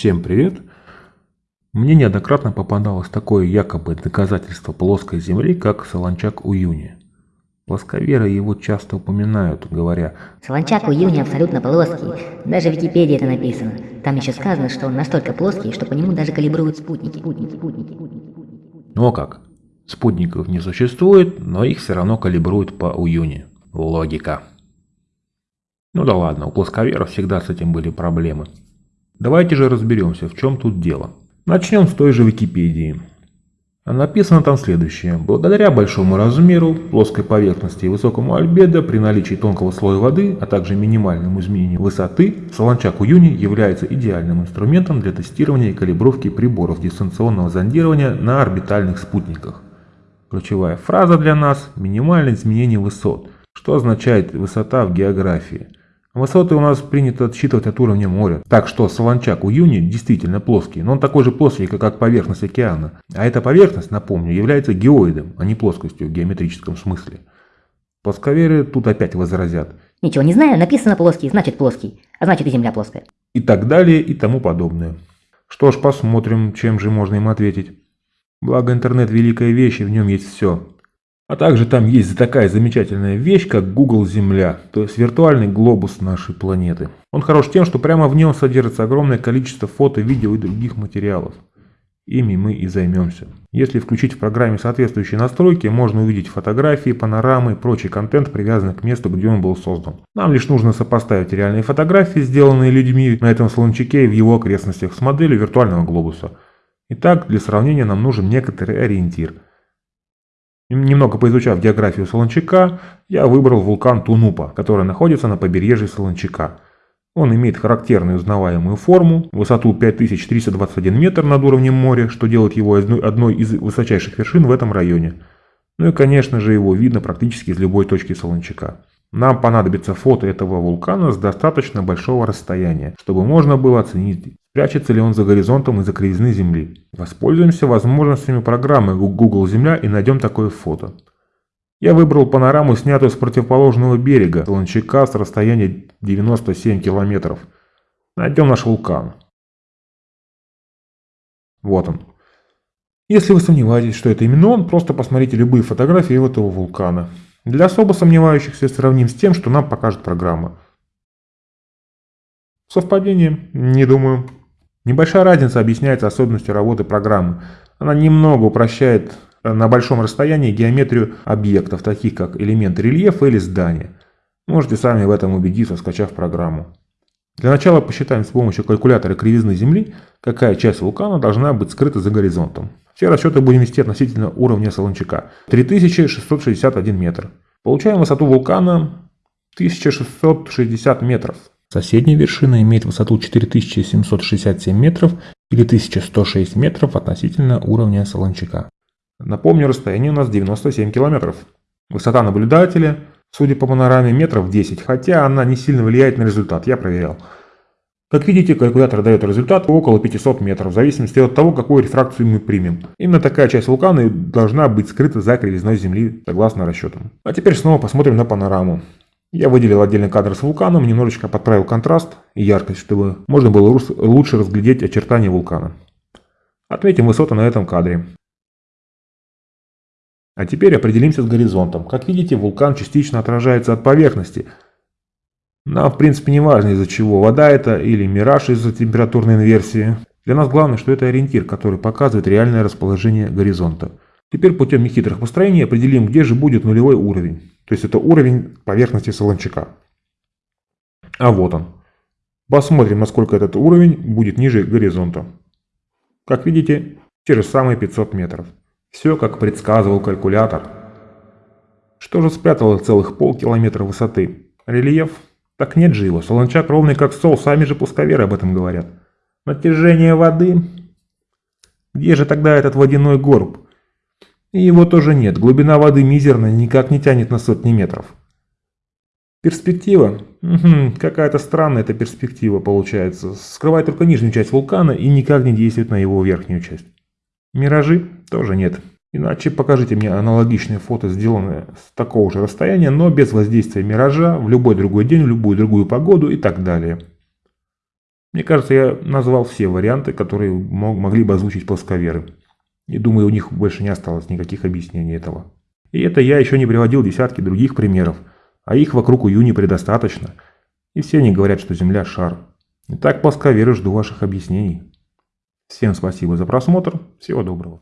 Всем привет! Мне неоднократно попадалось такое якобы доказательство плоской Земли, как Солончак Уюни. Плосковеры его часто упоминают, говоря Солончак у Юни абсолютно плоский. Даже в Википедии это написано. Там еще сказано, что он настолько плоский, что по нему даже калибруют спутники. спутники, спутники, спутники. Ну а как? Спутников не существует, но их все равно калибруют по Уюни. Логика. Ну да ладно, у плосковеров всегда с этим были проблемы. Давайте же разберемся, в чем тут дело. Начнем с той же Википедии. Написано там следующее. Благодаря большому размеру, плоской поверхности и высокому альбедо при наличии тонкого слоя воды, а также минимальному изменению высоты, Солончак Уюни является идеальным инструментом для тестирования и калибровки приборов дистанционного зондирования на орбитальных спутниках. Ключевая фраза для нас – минимальное изменение высот, что означает высота в географии – Высоты у нас принято отсчитывать от уровня моря. Так что Солончак у Юни действительно плоский, но он такой же плоский, как поверхность океана. А эта поверхность, напомню, является геоидом, а не плоскостью в геометрическом смысле. Плосковеры тут опять возразят. Ничего не знаю, написано плоский, значит плоский. А значит и Земля плоская. И так далее, и тому подобное. Что ж, посмотрим, чем же можно им ответить. Благо интернет великая вещь, и в нем есть все. А также там есть такая замечательная вещь, как Google Земля, то есть виртуальный глобус нашей планеты. Он хорош тем, что прямо в нем содержится огромное количество фото, видео и других материалов. Ими мы и займемся. Если включить в программе соответствующие настройки, можно увидеть фотографии, панорамы и прочий контент, привязанный к месту, где он был создан. Нам лишь нужно сопоставить реальные фотографии, сделанные людьми на этом слончаке и в его окрестностях, с моделью виртуального глобуса. Итак, для сравнения нам нужен некоторый ориентир – Немного поизучав географию Солончака, я выбрал вулкан Тунупа, который находится на побережье Солончака. Он имеет характерную узнаваемую форму, высоту 5321 метр над уровнем моря, что делает его одной из высочайших вершин в этом районе. Ну и конечно же его видно практически из любой точки Солончака. Нам понадобится фото этого вулкана с достаточно большого расстояния, чтобы можно было оценить, прячется ли он за горизонтом из-за кривизны Земли. Воспользуемся возможностями программы Google Земля и найдем такое фото. Я выбрал панораму, снятую с противоположного берега Солончака с расстояния 97 километров. Найдем наш вулкан. Вот он. Если вы сомневаетесь, что это именно он, просто посмотрите любые фотографии этого вулкана. Для особо сомневающихся сравним с тем, что нам покажет программа. Совпадение? Не думаю. Небольшая разница объясняется особенностью работы программы. Она немного упрощает на большом расстоянии геометрию объектов, таких как элементы рельефа или здания. Можете сами в этом убедиться, скачав программу. Для начала посчитаем с помощью калькулятора кривизны Земли, какая часть вулкана должна быть скрыта за горизонтом. Все расчеты будем вести относительно уровня Солончака. 3661 метр. Получаем высоту вулкана 1660 метров. Соседняя вершина имеет высоту 4767 метров или 1106 метров относительно уровня Солончака. Напомню, расстояние у нас 97 километров. Высота наблюдателя, судя по панораме, метров 10, хотя она не сильно влияет на результат, я проверял. Как видите, калькулятор дает результат около 500 метров, в зависимости от того, какую рефракцию мы примем. Именно такая часть вулкана должна быть скрыта за кривизной Земли, согласно расчетам. А теперь снова посмотрим на панораму. Я выделил отдельный кадр с вулканом, немножечко подправил контраст и яркость, чтобы можно было лучше разглядеть очертания вулкана. Отметим высоты на этом кадре. А теперь определимся с горизонтом. Как видите, вулкан частично отражается от поверхности – нам, в принципе, не важно из-за чего. Вода это или мираж из-за температурной инверсии. Для нас главное, что это ориентир, который показывает реальное расположение горизонта. Теперь путем нехитрых построений определим, где же будет нулевой уровень. То есть это уровень поверхности Солончака. А вот он. Посмотрим, насколько этот уровень будет ниже горизонта. Как видите, те же самые 500 метров. Все, как предсказывал калькулятор. Что же спрятало целых полкилометра высоты? Рельеф так нет же его, солончак ровный как сол, сами же пусковеры об этом говорят. Натяжение воды? Где же тогда этот водяной горб? И его тоже нет, глубина воды мизерная, никак не тянет на сотни метров. Перспектива? Угу, какая-то странная эта перспектива получается. Скрывает только нижнюю часть вулкана и никак не действует на его верхнюю часть. Миражи? Тоже нет. Иначе покажите мне аналогичные фото, сделанные с такого же расстояния, но без воздействия миража, в любой другой день, в любую другую погоду и так далее. Мне кажется, я назвал все варианты, которые мог, могли бы озвучить плосковеры. И думаю, у них больше не осталось никаких объяснений этого. И это я еще не приводил десятки других примеров, а их вокруг Уюни предостаточно. И все они говорят, что Земля – шар. Итак, плосковеры, жду ваших объяснений. Всем спасибо за просмотр, всего доброго.